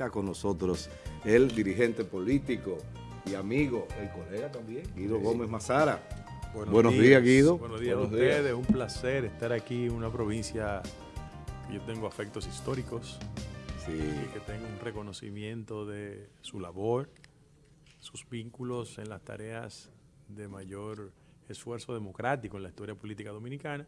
Está con nosotros el dirigente político y amigo, el colega también, Guido Gómez Mazara. Buenos, días, Guido. Buenos días a ustedes, un placer estar aquí en una provincia que yo tengo afectos históricos, sí. y que tengo un reconocimiento de su labor, sus vínculos en las tareas de mayor esfuerzo democrático en la historia política dominicana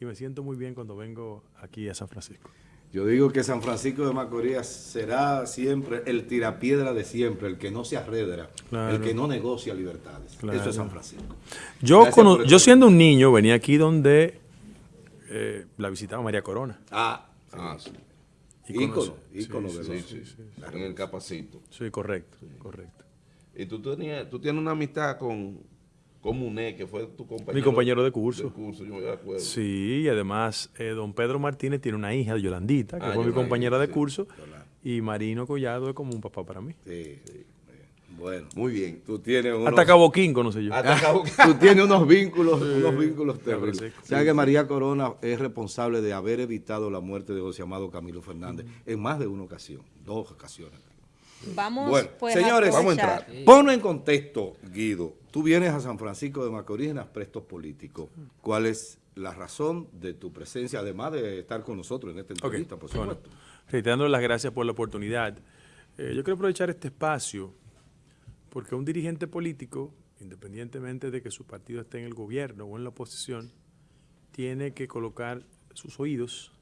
y me siento muy bien cuando vengo aquí a San Francisco. Yo digo que San Francisco de Macorís será siempre el tirapiedra de siempre, el que no se arredra, el que no negocia libertades. Eso es San Francisco. Yo, yo siendo un niño venía aquí donde eh, la visitaba María Corona. Ah, ah sí. Ícono, ícono de sí, En el capacito. Sí, correcto, correcto. Y tú, tenías, tú tienes una amistad con, Muné, que fue tu compañero. Mi compañero de curso. yo me acuerdo. Sí, y además eh, don Pedro Martínez tiene una hija, Yolandita, que ah, fue mi compañera de curso, y Marino Collado es como un papá para mí. Sí, sí. Bueno, muy bien. Tú tienes unos, Hasta Caboquín conoce yo. Tú tienes unos vínculos, unos vínculos terribles. ¿Sabes que María Corona es responsable de haber evitado la muerte de José Amado Camilo Fernández en más de una ocasión, dos ocasiones. Vamos, bueno, pues, señores, vamos a entrar. Ponlo en contexto, Guido. Tú vienes a San Francisco de Macorís en aspectos políticos. ¿Cuál es la razón de tu presencia, además de estar con nosotros en esta entrevista, por supuesto? reiterando las gracias por la oportunidad. Eh, yo quiero aprovechar este espacio porque un dirigente político, independientemente de que su partido esté en el gobierno o en la oposición, tiene que colocar sus oídos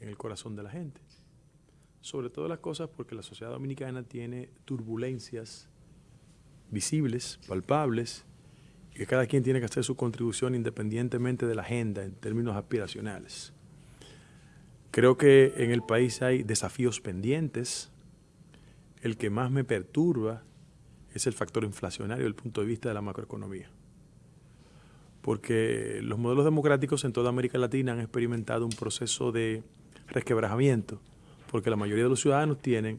en el corazón de la gente sobre todas las cosas porque la sociedad dominicana tiene turbulencias visibles, palpables, y que cada quien tiene que hacer su contribución independientemente de la agenda en términos aspiracionales. Creo que en el país hay desafíos pendientes. El que más me perturba es el factor inflacionario desde el punto de vista de la macroeconomía. Porque los modelos democráticos en toda América Latina han experimentado un proceso de resquebrajamiento porque la mayoría de los ciudadanos tienen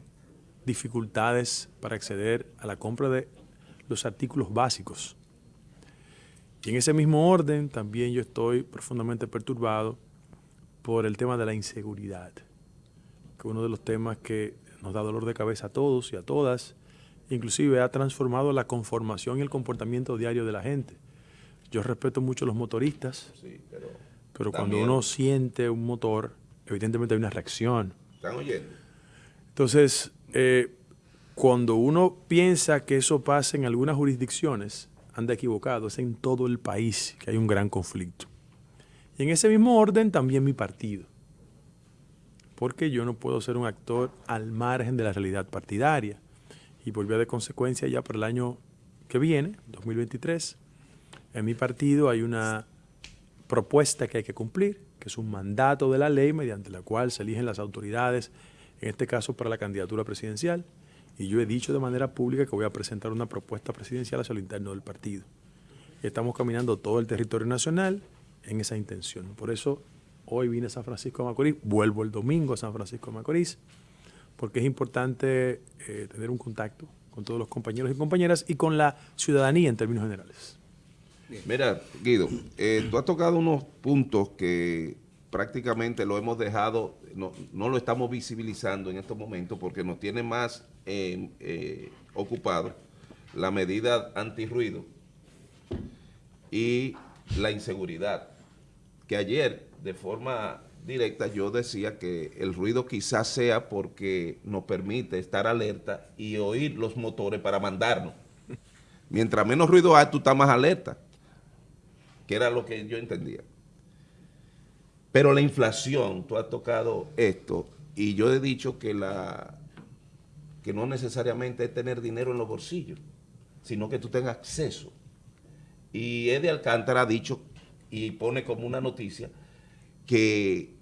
dificultades para acceder a la compra de los artículos básicos. Y en ese mismo orden también yo estoy profundamente perturbado por el tema de la inseguridad, que es uno de los temas que nos da dolor de cabeza a todos y a todas, inclusive ha transformado la conformación y el comportamiento diario de la gente. Yo respeto mucho a los motoristas, pero, cuando uno siente un motor, evidentemente hay una reacción ¿Están oyendo? Entonces, eh, cuando uno piensa que eso pasa en algunas jurisdicciones, anda equivocado, es en todo el país que hay un gran conflicto. Y en ese mismo orden también mi partido. Porque yo no puedo ser un actor al margen de la realidad partidaria. Y vía de consecuencia ya para el año que viene, 2023, en mi partido hay una propuesta que hay que cumplir, que es un mandato de la ley mediante la cual se eligen las autoridades, en este caso para la candidatura presidencial. Y yo he dicho de manera pública que voy a presentar una propuesta presidencial hacia lo interno del partido. estamos caminando todo el territorio nacional en esa intención. Por eso hoy vine a San Francisco de Macorís, vuelvo el domingo a San Francisco de Macorís, porque es importante eh, tener un contacto con todos los compañeros y compañeras y con la ciudadanía en términos generales. Mira, Guido, eh, tú has tocado unos puntos que prácticamente lo hemos dejado, no, lo estamos visibilizando en estos momentos porque nos tiene más eh, eh, ocupados la medida antirruido y la inseguridad. Que ayer, de forma directa, yo decía que el ruido quizás sea porque nos permite estar alerta y oír los motores para mandarnos. Mientras menos ruido hay, tú estás más alerta que era lo que yo entendía. Pero la inflación, tú has tocado esto, y yo he dicho que la que no necesariamente es tener dinero en los bolsillos, sino que tú tengas acceso. Y Eddie Alcántara ha dicho, y pone como una noticia, que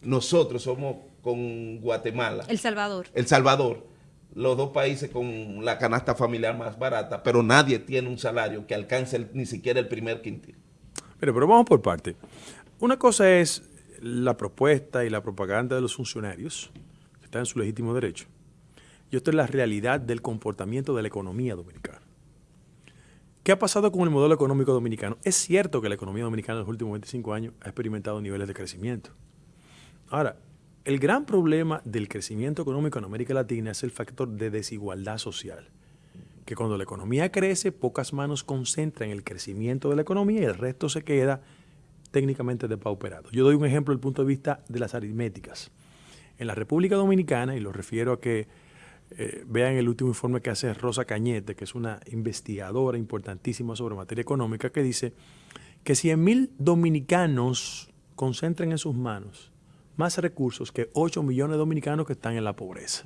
nosotros somos con Guatemala. El Salvador. El Salvador, los dos países con la canasta familiar más barata, pero nadie tiene un salario que alcance ni siquiera el primer quintil. Pero, pero vamos por parte. Una cosa es la propuesta y la propaganda de los funcionarios, que están en su legítimo derecho. Y esto es la realidad del comportamiento de la economía dominicana. ¿Qué ha pasado con el modelo económico dominicano? Es cierto que la economía dominicana en los últimos 25 años ha experimentado niveles de crecimiento. Ahora, el gran problema del crecimiento económico en América Latina es el factor de desigualdad social. Que cuando la economía crece, pocas manos concentran el crecimiento de la economía y el resto se queda técnicamente depauperado. Yo doy un ejemplo desde el punto de vista de las aritméticas. En la República Dominicana, y lo refiero a que eh, vean el último informe que hace Rosa Cañete, que es una investigadora importantísima sobre materia económica, que dice que 100.000 dominicanos concentran en sus manos más recursos que 8 millones de dominicanos que están en la pobreza.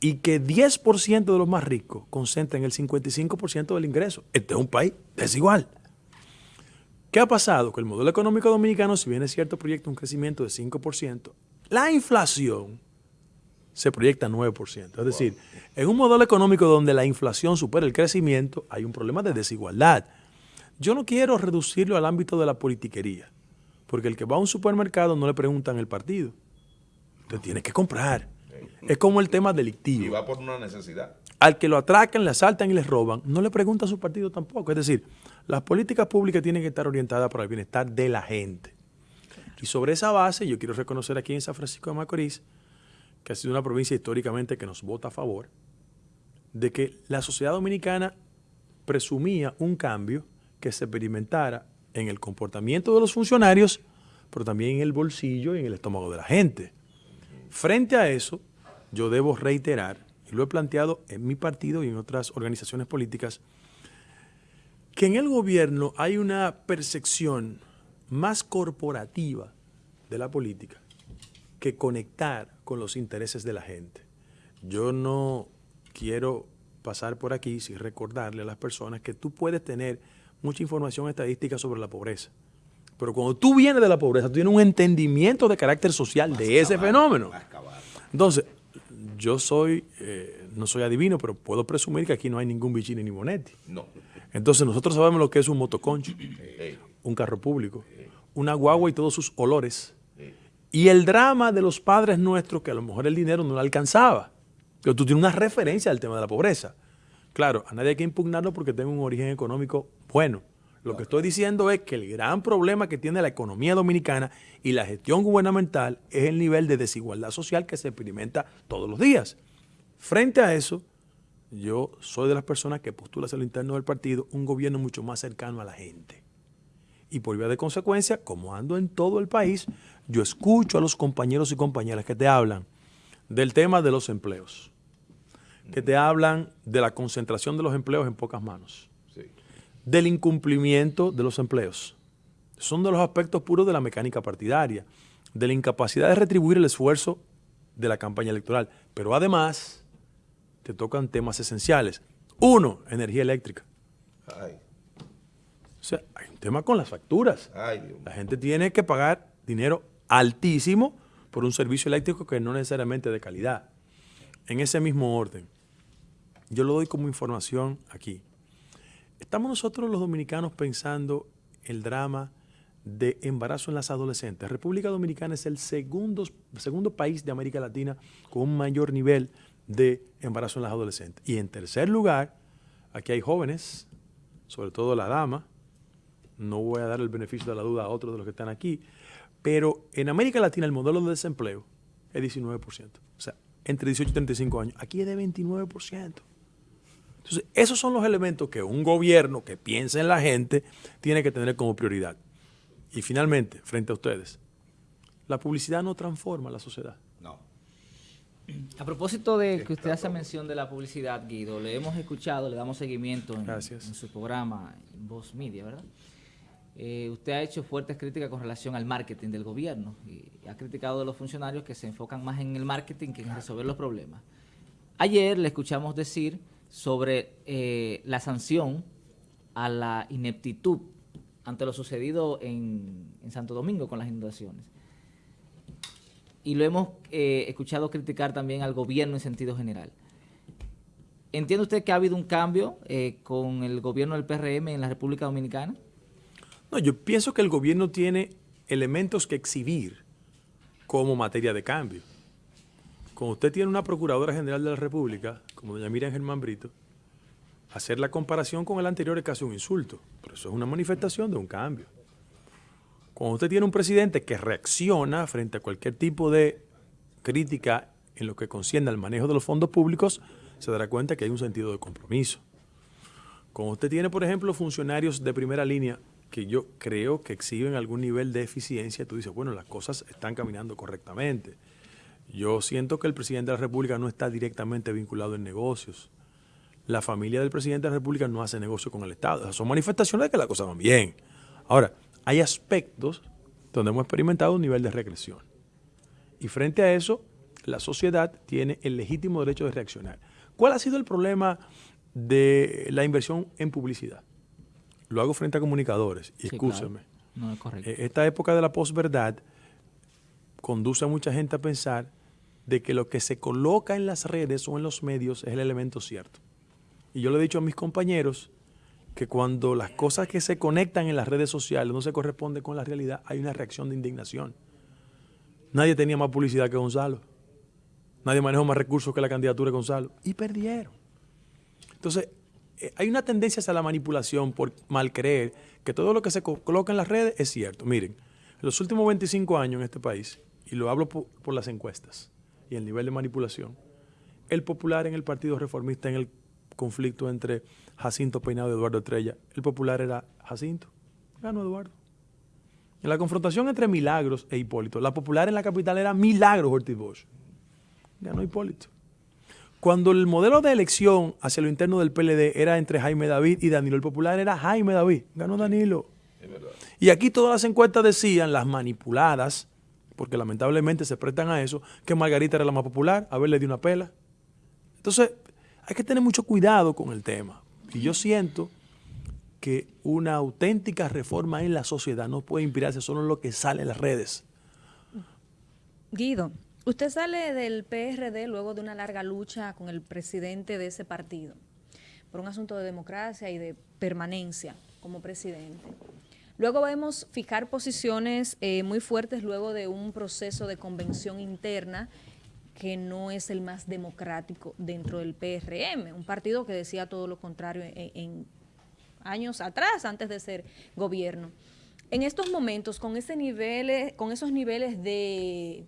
Y que 10% de los más ricos concentran el 55% del ingreso. Este es un país desigual. ¿Qué ha pasado? Que el modelo económico dominicano, si bien es cierto, proyecta un crecimiento de 5%, la inflación se proyecta 9%. Es decir, en un modelo económico donde la inflación supera el crecimiento, hay un problema de desigualdad. Yo no quiero reducirlo al ámbito de la politiquería. Porque el que va a un supermercado no le preguntan el partido. Usted tiene que comprar. Es como el tema delictivo. Y va por una necesidad. Al que lo atracan, le asaltan y le roban, no le pregunta a su partido tampoco. Es decir, las políticas públicas tienen que estar orientadas para el bienestar de la gente. Y sobre esa base, yo quiero reconocer aquí en San Francisco de Macorís, que ha sido una provincia históricamente que nos vota a favor, de que la sociedad dominicana presumía un cambio que se experimentara en el comportamiento de los funcionarios, pero también en el bolsillo y en el estómago de la gente. Frente a eso, yo debo reiterar, y lo he planteado en mi partido y en otras organizaciones políticas, que en el gobierno hay una percepción más corporativa de la política que conectar con los intereses de la gente. Yo no quiero pasar por aquí sin recordarle a las personas que tú puedes tener mucha información estadística sobre la pobreza. Pero cuando tú vienes de la pobreza, tú tienes un entendimiento de carácter social de ese fenómeno. Entonces, yo soy, eh, no soy adivino, pero puedo presumir que aquí no hay ningún Vicini ni Monetti. No. Entonces, nosotros sabemos lo que es un motoconcho, un carro público, una guagua y todos sus olores. Y el drama de los padres nuestros, que a lo mejor el dinero no le alcanzaba. Pero tú tienes una referencia al tema de la pobreza. Claro, a nadie hay que impugnarlo porque tengo un origen económico bueno. Lo que estoy diciendo es que el gran problema que tiene la economía dominicana y la gestión gubernamental es el nivel de desigualdad social que se experimenta todos los días. Frente a eso, yo soy de las personas que postula hacia lo interno del partido un gobierno mucho más cercano a la gente. Y por vía de consecuencia, como ando en todo el país, yo escucho a los compañeros y compañeras que te hablan del tema de los empleos que te hablan de la concentración de los empleos en pocas manos, del incumplimiento de los empleos. Son de los aspectos puros de la mecánica partidaria, de la incapacidad de retribuir el esfuerzo de la campaña electoral. Pero además, te tocan temas esenciales. Uno, energía eléctrica. O sea, hay un tema con las facturas. la gente tiene que pagar dinero altísimo por un servicio eléctrico que no necesariamente de calidad. En ese mismo orden, yo lo doy como información aquí. Estamos nosotros los dominicanos pensando el drama de embarazo en las adolescentes. República Dominicana es el segundo, segundo país de América Latina con un mayor nivel de embarazo en las adolescentes. Y en tercer lugar, aquí hay jóvenes, sobre todo la dama, no voy a dar el beneficio de la duda a otros de los que están aquí, pero en América Latina el modelo de desempleo es 19%. O sea, entre 18 y 35 años. Aquí es de 29%. Entonces, esos son los elementos que un gobierno que piensa en la gente tiene que tener como prioridad. Y finalmente, frente a ustedes, la publicidad no transforma la sociedad. No. A propósito de que usted hace mención de la publicidad, Guido, le hemos escuchado, le damos seguimiento en, su programa Voz Media, ¿verdad? Eh, usted ha hecho fuertes críticas con relación al marketing del gobierno y ha criticado a los funcionarios que se enfocan más en el marketing que en resolver los problemas. Ayer le escuchamos decir sobre eh, la sanción a la ineptitud ante lo sucedido en, Santo Domingo con las inundaciones. Y lo hemos eh, escuchado criticar también al gobierno en sentido general. ¿Entiende usted que ha habido un cambio eh, con el gobierno del PRM en la República Dominicana? No, yo pienso que el gobierno tiene elementos que exhibir como materia de cambio. Cuando usted tiene una Procuradora General de la República, como doña Miriam Germán Brito, hacer la comparación con el anterior es casi un insulto, pero eso es una manifestación de un cambio. Cuando usted tiene un presidente que reacciona frente a cualquier tipo de crítica en lo que concierne al manejo de los fondos públicos, se dará cuenta que hay un sentido de compromiso. Cuando usted tiene, por ejemplo, funcionarios de primera línea que yo creo que exhiben algún nivel de eficiencia, tú dices, bueno, las cosas están caminando correctamente. Yo siento que el presidente de la República no está directamente vinculado en negocios. La familia del presidente de la República no hace negocio con el Estado. son manifestaciones de que las cosas van bien. Ahora, hay aspectos donde hemos experimentado un nivel de regresión. Y frente a eso, la sociedad tiene el legítimo derecho de reaccionar. ¿Cuál ha sido el problema de la inversión en publicidad? Lo hago frente a comunicadores, y. No es correcto. Eh, esta época de la posverdad conduce a mucha gente a pensar de que lo que se coloca en las redes o en los medios es el elemento cierto. Y yo le he dicho a mis compañeros que cuando las cosas que se conectan en las redes sociales no se corresponden con la realidad, hay una reacción de indignación. Nadie tenía más publicidad que Gonzalo. Nadie manejó más recursos que la candidatura de Gonzalo. Y perdieron. Entonces, eh, hay una tendencia hacia la manipulación por mal creer que todo lo que se coloca en las redes es cierto. Miren, en los últimos 25 años en este país, y lo hablo por, por las encuestas y el nivel de manipulación, el popular en el Partido Reformista, en el conflicto entre Jacinto Peinado y Eduardo Estrella, el popular era Jacinto, ganó Eduardo. En la confrontación entre Milagros e Hipólito, la popular en la capital era Milagros Ortiz Bosch. Ganó Hipólito. Cuando el modelo de elección hacia lo interno del PLD era entre Jaime David y Danilo, el popular era Jaime David. Ganó Danilo. Y aquí todas las encuestas decían, las manipuladas, porque lamentablemente se prestan a eso, que Margarita era la más popular, a ver, le dio una pela. Entonces, hay que tener mucho cuidado con el tema. Y yo siento que una auténtica reforma en la sociedad no puede inspirarse solo en lo que sale en las redes. Guido, usted sale del PRD luego de una larga lucha con el presidente de ese partido por un asunto de democracia y de permanencia como presidente. Luego vemos fijar posiciones eh, muy fuertes luego de un proceso de convención interna que no es el más democrático dentro del PRM, un partido que decía todo lo contrario en años atrás, antes de ser gobierno. En estos momentos, con, ese nivel, con esos niveles de,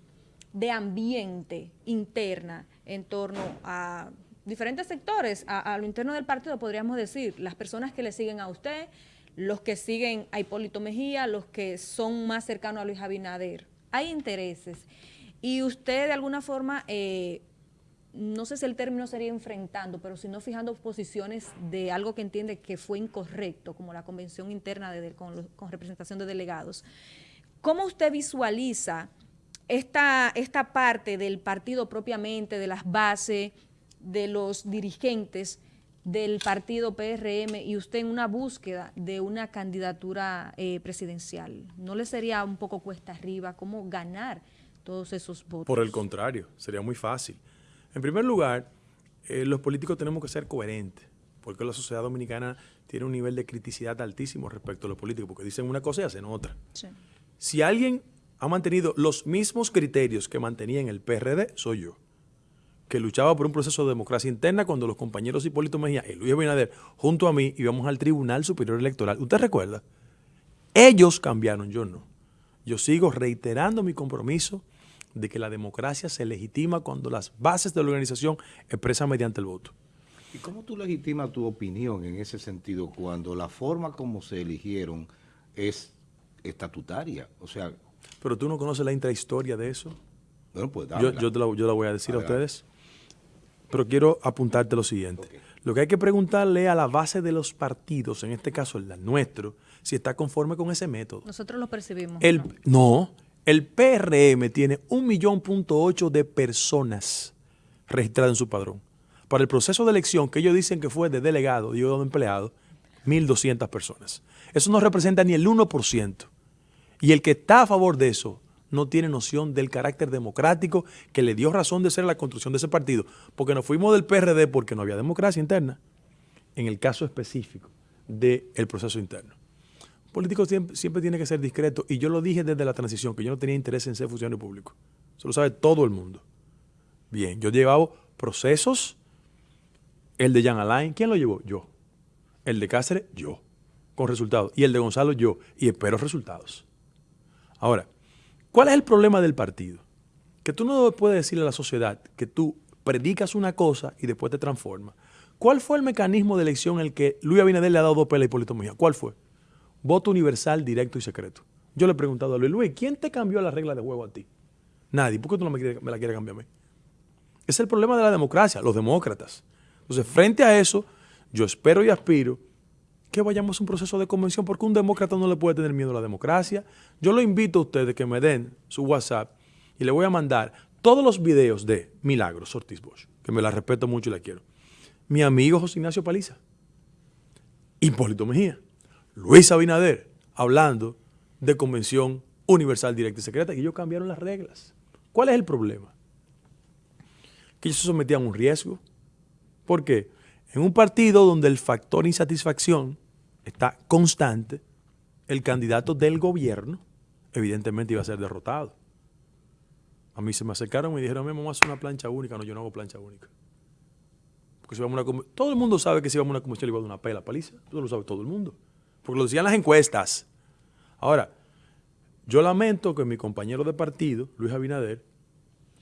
ambiente interna en torno a diferentes sectores, a, lo interno del partido, podríamos decir, las personas que le siguen a usted, los que siguen a Hipólito Mejía, los que son más cercanos a Luis Abinader. Hay intereses. Y usted de alguna forma eh, no sé si el término sería enfrentando, pero sino fijando posiciones de algo que entiende que fue incorrecto, como la convención interna de, con, representación de delegados. ¿Cómo usted visualiza esta, esta parte del partido propiamente, de las bases, de los dirigentes del partido PRM y usted en una búsqueda de una candidatura eh, presidencial? ¿No le sería un poco cuesta arriba cómo ganar todos esos votos? Por el contrario, sería muy fácil. En primer lugar, eh, los políticos tenemos que ser coherentes, porque la sociedad dominicana tiene un nivel de criticidad altísimo respecto a los políticos, porque dicen una cosa y hacen otra. Si alguien ha mantenido los mismos criterios que mantenía en el PRD, soy yo, que luchaba por un proceso de democracia interna cuando los compañeros Hipólito Mejía y Luis Abinader, junto a mí, íbamos al Tribunal Superior Electoral. ¿Usted recuerda? Ellos cambiaron, yo no. Yo sigo reiterando mi compromiso de que la democracia se legitima cuando las bases de la organización expresan mediante el voto. ¿Y cómo tú legitimas tu opinión en ese sentido cuando la forma como se eligieron es estatutaria? O sea... Pero tú no conoces la intrahistoria de eso. Bueno, pues yo, yo, la, yo, la, voy a decir a ustedes. Pero quiero apuntarte lo siguiente. Lo que hay que preguntarle a la base de los partidos, en este caso el nuestro, si está conforme con ese método. Nosotros lo percibimos. El, no, el PRM tiene un millón punto ocho de personas registradas en su padrón. Para el proceso de elección, que ellos dicen que fue de delegado, y de empleado, 1.200 personas. Eso no representa ni el 1%. Y el que está a favor de eso no tiene noción del carácter democrático que le dio razón de ser la construcción de ese partido. Porque nos fuimos del PRD porque no había democracia interna. En el caso específico del proceso interno político siempre, tiene que ser discreto. Y yo lo dije desde la transición, que yo no tenía interés en ser funcionario público. Eso lo sabe todo el mundo. Bien, yo llevaba procesos. El de Jan Alain, ¿quién lo llevó? Yo. El de Cáceres, yo. Con resultados. Y el de Gonzalo, yo. Y espero resultados. Ahora, ¿cuál es el problema del partido? Que tú no puedes decirle a la sociedad que tú predicas una cosa y después te transformas. ¿Cuál fue el mecanismo de elección en el que Luis Abinader le ha dado dos pelas a Hipólito? ¿Cuál fue? Voto universal, directo y secreto. Yo le he preguntado a Luis, Luis, ¿quién te cambió la regla de juego a ti? Nadie. ¿Por qué tú no me, me la quieres cambiar a mí? Es el problema de la democracia, los demócratas. Entonces, frente a eso, yo espero y aspiro que vayamos a un proceso de convención, porque un demócrata no le puede tener miedo a la democracia. Yo lo invito a ustedes que me den su WhatsApp y le voy a mandar todos los videos de Milagros Ortiz Bosch, que me la respeto mucho y la quiero. Mi amigo José Ignacio Paliza, Hipólito Mejía, Luis Abinader, hablando de convención universal, directa y secreta, y ellos cambiaron las reglas. ¿Cuál es el problema? Que ellos se sometían a un riesgo. ¿Por qué? En un partido donde el factor insatisfacción está constante, el candidato del gobierno evidentemente iba a ser derrotado. A mí se me acercaron y dijeron, vamos a hacer una plancha única. No, yo no hago plancha única. Porque si vamos una todo el mundo sabe que si vamos a una convención le iba a dar una pela paliza. Eso lo sabe todo el mundo. Porque lo decían las encuestas. Ahora, yo lamento que mi compañero de partido, Luis Abinader,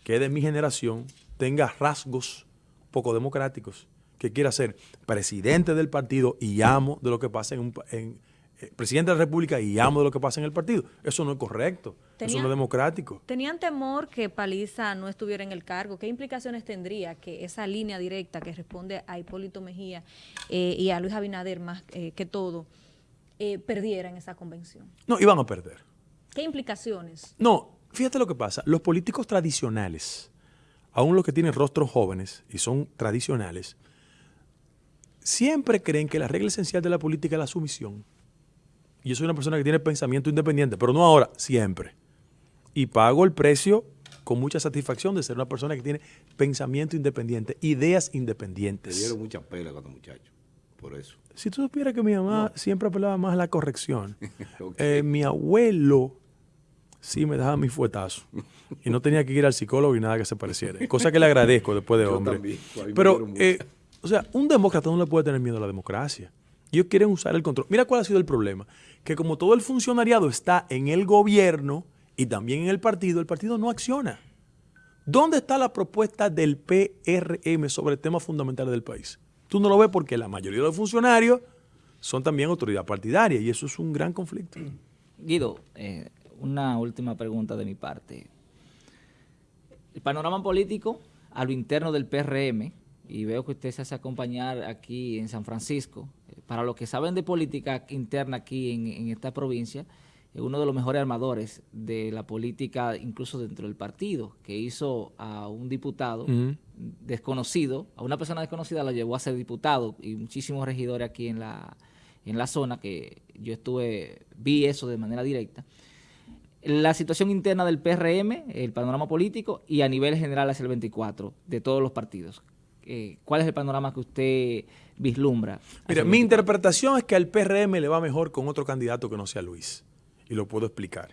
que es de mi generación, tenga rasgos poco democráticos, que quiera ser presidente del partido y amo de lo que pasa en, un, en eh, presidente de la República y amo de lo que pasa en el partido. Eso no es correcto, eso no es democrático. ¿Tenían temor que Paliza no estuviera en el cargo? ¿Qué implicaciones tendría que esa línea directa que responde a Hipólito Mejía eh, y a Luis Abinader más eh, que todo, perdiera en esa convención? No, iban a perder. ¿Qué implicaciones? No, fíjate lo que pasa. Los políticos tradicionales, aún los que tienen rostros jóvenes y son tradicionales, siempre creen que la regla esencial de la política es la sumisión. Y yo soy una persona que tiene pensamiento independiente, pero no ahora, siempre. Y pago el precio con mucha satisfacción de ser una persona que tiene pensamiento independiente, ideas independientes. Te dieron mucha pela cuando muchacho, por eso. Si tú supieras que mi mamá siempre apelaba más a la corrección, eh, mi abuelo sí me dejaba mi fuetazo y no tenía que ir al psicólogo y nada que se pareciera. Cosa que le agradezco después de hombre. Pero, eh, o sea, un demócrata no le puede tener miedo a la democracia. Ellos quieren usar el control. Mira cuál ha sido el problema. Que como todo el funcionariado está en el gobierno y también en el partido, el partido no acciona. ¿Dónde está la propuesta del PRM sobre temas fundamentales del país? Tú no lo ves porque la mayoría de los funcionarios son también autoridad partidaria y eso es un gran conflicto. Guido, eh, una última pregunta de mi parte. El panorama político a lo interno del PRM, y veo que usted se hace acompañar aquí en San Francisco, para los que saben de política interna aquí en, esta provincia, es uno de los mejores armadores de la política, incluso dentro del partido, que hizo a un diputado desconocido, a una persona desconocida la llevó a ser diputado y muchísimos regidores aquí en la, en la zona, que yo estuve, vi eso de manera directa. La situación interna del PRM, el panorama político y a nivel general hacia el 24 de todos los partidos. Eh, ¿Cuál es el panorama que usted vislumbra? Mira, mi interpretación es que al PRM le va mejor con otro candidato que no sea Luis. Y lo puedo explicar.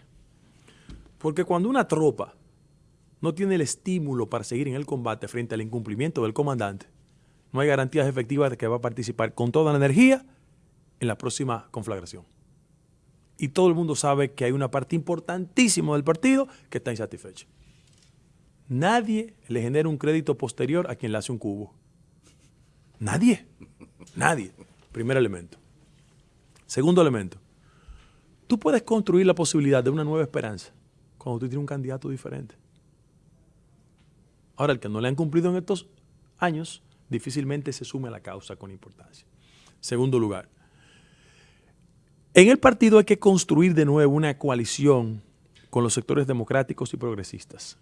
Porque cuando una tropa no tiene el estímulo para seguir en el combate frente al incumplimiento del comandante, no hay garantías efectivas de que va a participar con toda la energía en la próxima conflagración. Y todo el mundo sabe que hay una parte importantísima del partido que está insatisfecha. Nadie le genera un crédito posterior a quien le hace un cubo. Nadie. Nadie. Primer elemento. Segundo elemento. Tú puedes construir la posibilidad de una nueva esperanza cuando tú tienes un candidato diferente. Ahora, el que no le han cumplido en estos años, difícilmente se sume a la causa con importancia. Segundo lugar, en el partido hay que construir de nuevo una coalición con los sectores democráticos y progresistas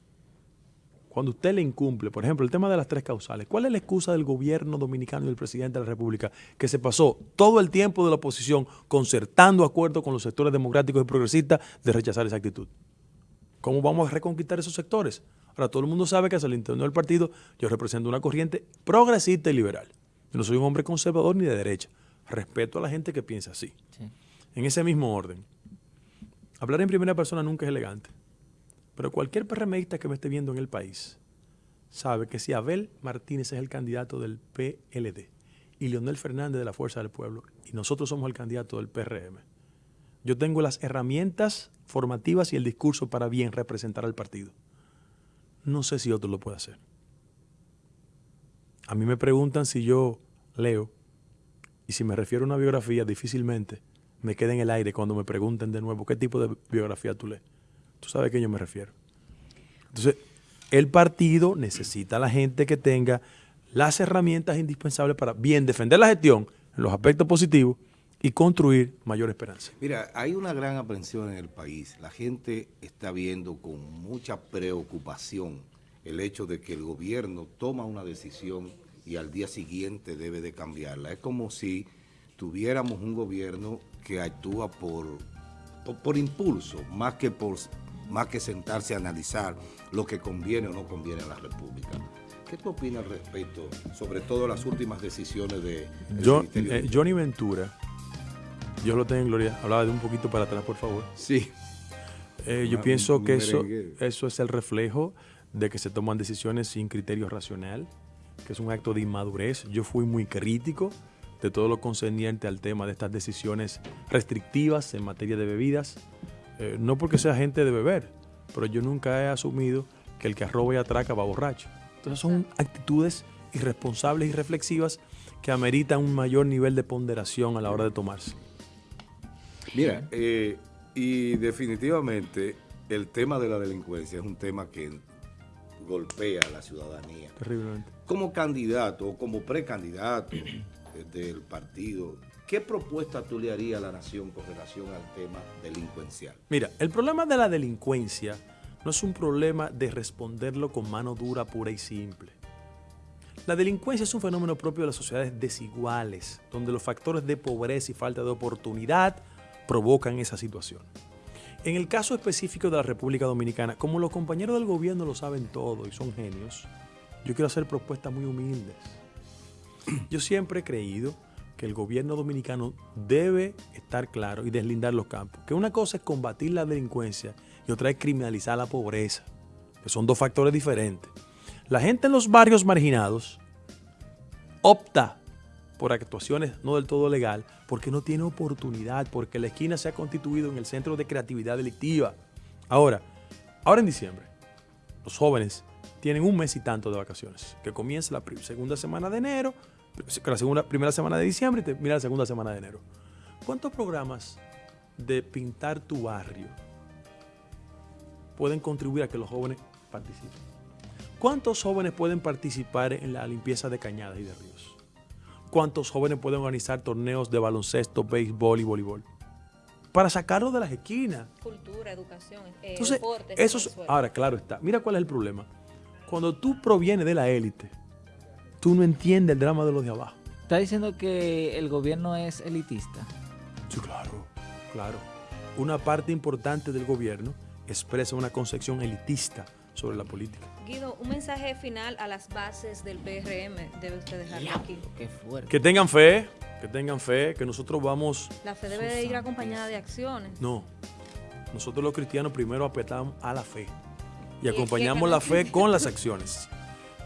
cuando usted le incumple, por ejemplo, el tema de las tres causales, ¿cuál es la excusa del gobierno dominicano y del presidente de la República que se pasó todo el tiempo de la oposición concertando acuerdos con los sectores democráticos y progresistas de rechazar esa actitud? ¿Cómo vamos a reconquistar esos sectores? Ahora, todo el mundo sabe que hacia el interior del partido yo represento una corriente progresista y liberal. Yo no soy un hombre conservador ni de derecha. Respeto a la gente que piensa así. En ese mismo orden. Hablar en primera persona nunca es elegante. Pero cualquier PRMista que me esté viendo en el país sabe que si Abel Martínez es el candidato del PLD y Leonel Fernández de la Fuerza del Pueblo y nosotros somos el candidato del PRM, Yo tengo las herramientas formativas y el discurso para bien representar al partido. No sé si otro lo puede hacer. A mí me preguntan si yo leo y si me refiero a una biografía, difícilmente me queda en el aire cuando me pregunten de nuevo qué tipo de biografía tú lees. Tú sabes a qué yo me refiero. Entonces, el partido necesita a la gente que tenga las herramientas indispensables para bien defender la gestión los aspectos positivos y construir mayor esperanza. Mira, hay una gran aprensión en el país. La gente está viendo con mucha preocupación el hecho de que el gobierno toma una decisión y al día siguiente debe de cambiarla. Es como si tuviéramos un gobierno que actúa por, por, impulso, más que, por, más que sentarse a analizar lo que conviene o no conviene a la República. ¿Qué tú opinas al respecto, sobre todo las últimas decisiones de... Eh, Johnny Ventura, yo lo tengo en gloria, hablaba de un poquito para atrás, por favor. Sí. Eh, yo pienso que eso, eso es el reflejo de que se toman decisiones sin criterio racional, que es un acto de inmadurez. Yo fui muy crítico de todo lo concerniente al tema de estas decisiones restrictivas en materia de bebidas. Eh, no porque sea gente de beber, pero yo nunca he asumido que el que roba y atraca va borracho. Entonces son actitudes irresponsables y reflexivas que ameritan un mayor nivel de ponderación a la hora de tomarse. Mira, eh, y definitivamente el tema de la delincuencia es un tema que golpea a la ciudadanía. Terriblemente. Como candidato o como precandidato del partido, ¿qué propuesta tú le harías a la nación con relación al tema delincuencial? Mira, el problema de la delincuencia no es un problema de responderlo con mano dura, pura y simple. La delincuencia es un fenómeno propio de las sociedades desiguales, donde los factores de pobreza y falta de oportunidad provocan esa situación. En el caso específico de la República Dominicana, como los compañeros del gobierno lo saben todo y son genios, yo quiero hacer propuestas muy humildes. Yo siempre he creído que el gobierno dominicano debe estar claro y deslindar los campos. Que una cosa es combatir la delincuencia y otra es criminalizar la pobreza, que son dos factores diferentes. La gente en los barrios marginados opta por actuaciones no del todo legal, porque no tiene oportunidad, porque la esquina se ha constituido en el centro de creatividad delictiva. Ahora, ahora en diciembre, los jóvenes tienen un mes y tanto de vacaciones, que comienza la segunda semana de enero, la segunda, primera semana de diciembre y termina la segunda semana de enero. ¿Cuántos programas de pintar tu barrio pueden contribuir a que los jóvenes participen? ¿Cuántos jóvenes pueden participar en la limpieza de cañadas y de ríos? cuántos jóvenes pueden organizar torneos de baloncesto, béisbol y voleibol. Para sacarlos de las esquinas. Cultura, educación, eh, Entonces, Eso ahora, claro está. Mira cuál es el problema. Cuando tú provienes de la élite, tú no entiendes el drama de los de abajo. ¿Está diciendo que el gobierno es elitista? Sí, claro, claro. Una parte importante del gobierno expresa una concepción elitista sobre la política. Guido, un mensaje final a las bases del PRM debe usted dejarlo aquí. Qué fuerte. Que tengan fe, que tengan fe, que nosotros vamos... La fe debe de ir acompañada de acciones. No, nosotros los cristianos primero apretamos a la fe y, acompañamos la fe con las acciones,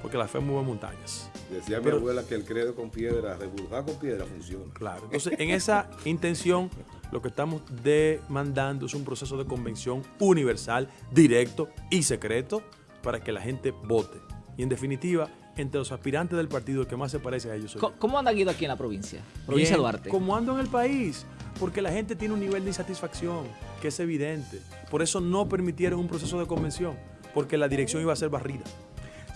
porque la fe mueve montañas. Decía mi abuela que el credo con piedra, reburjar con piedra funciona. Claro, entonces en esa intención lo que estamos demandando es un proceso de convención universal, directo y secreto para que la gente vote. Y en definitiva, entre los aspirantes del partido, el que más se parece a ellos soy ¿Cómo, anda Guido aquí en la provincia? Provincia de Duarte. ¿Cómo ando en el país? Porque la gente tiene un nivel de insatisfacción que es evidente. Por eso no permitieron un proceso de convención, porque la dirección iba a ser barrida.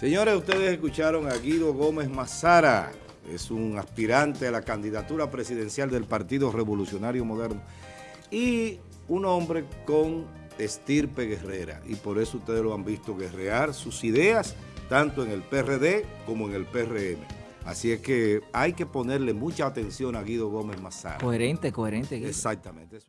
Señores, ustedes escucharon a Guido Gómez Mazara, es un aspirante a la candidatura presidencial del Partido Revolucionario Moderno y un hombre con estirpe guerrera y por eso ustedes lo han visto guerrear sus ideas tanto en el PRD como en el PRM. Así es que hay que ponerle mucha atención a Guido Gómez Mazara. Coherente, coherente. Exactamente.